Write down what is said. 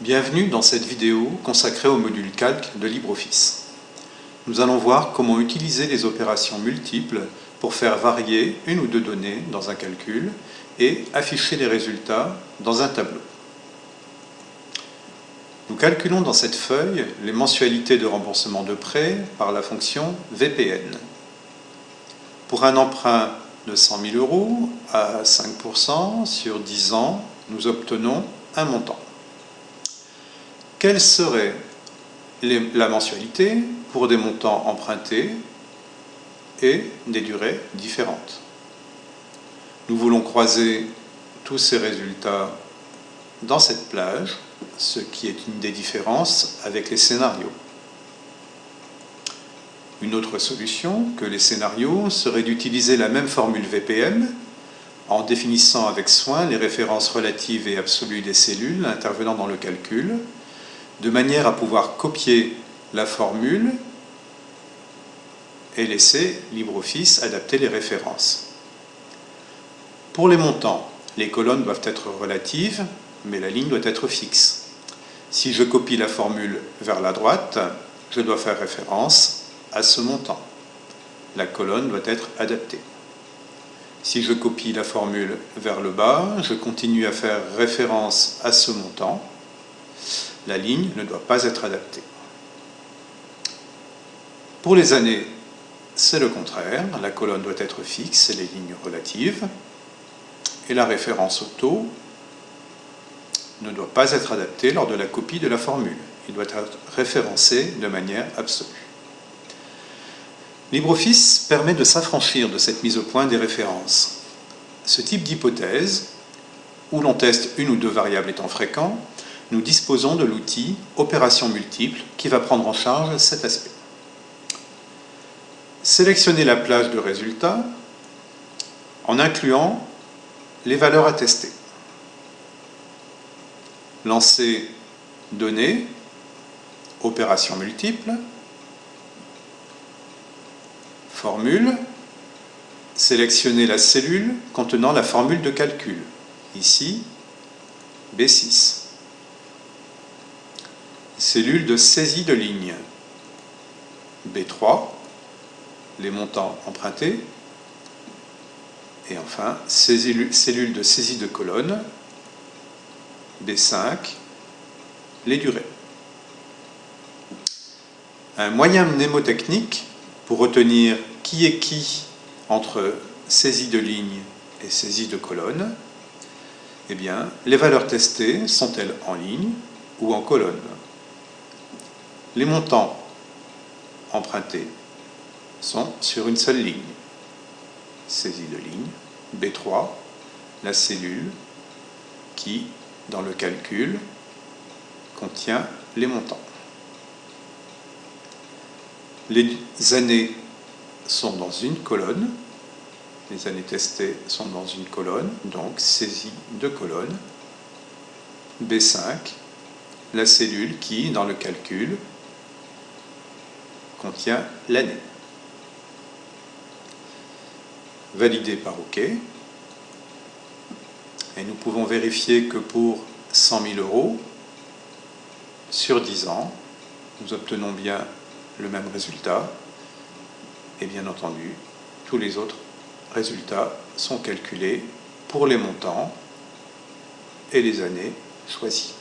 Bienvenue dans cette vidéo consacrée au module calque de LibreOffice. Nous allons voir comment utiliser les opérations multiples pour faire varier une ou deux données dans un calcul et afficher les résultats dans un tableau. Nous calculons dans cette feuille les mensualités de remboursement de prêt par la fonction VPN. Pour un emprunt de 100 000 euros à 5% sur 10 ans, nous obtenons un montant quelle serait la mensualité pour des montants empruntés et des durées différentes? Nous voulons croiser tous ces résultats dans cette plage, ce qui est une des différences avec les scénarios. Une autre solution que les scénarios serait d'utiliser la même formule VPM en définissant avec soin les références relatives et absolues des cellules intervenant dans le calcul de manière à pouvoir copier la formule et laisser LibreOffice adapter les références. Pour les montants, les colonnes doivent être relatives, mais la ligne doit être fixe. Si je copie la formule vers la droite, je dois faire référence à ce montant. La colonne doit être adaptée. Si je copie la formule vers le bas, je continue à faire référence à ce montant la ligne ne doit pas être adaptée. Pour les années, c'est le contraire, la colonne doit être fixe et les lignes relatives, et la référence au taux ne doit pas être adaptée lors de la copie de la formule. Il doit être référencé de manière absolue. LibreOffice permet de s'affranchir de cette mise au point des références. Ce type d'hypothèse, où l'on teste une ou deux variables étant fréquents, nous disposons de l'outil Opération multiple qui va prendre en charge cet aspect. Sélectionnez la plage de résultats en incluant les valeurs à tester. Lancez Données, Opération multiple, Formule, sélectionnez la cellule contenant la formule de calcul, ici B6 cellule de saisie de ligne. B3, les montants empruntés. Et enfin, cellule de saisie de colonne. B5, les durées. Un moyen mnémotechnique pour retenir qui est qui entre saisie de ligne et saisie de colonne, eh bien, les valeurs testées sont-elles en ligne ou en colonne? Les montants empruntés sont sur une seule ligne. Saisie de ligne. B3, la cellule qui, dans le calcul, contient les montants. Les années sont dans une colonne, les années testées sont dans une colonne, donc saisie de colonne. B5, la cellule qui, dans le calcul, contient l'année. Validé par OK. Et nous pouvons vérifier que pour 100 000 euros, sur 10 ans, nous obtenons bien le même résultat. Et bien entendu, tous les autres résultats sont calculés pour les montants et les années choisies.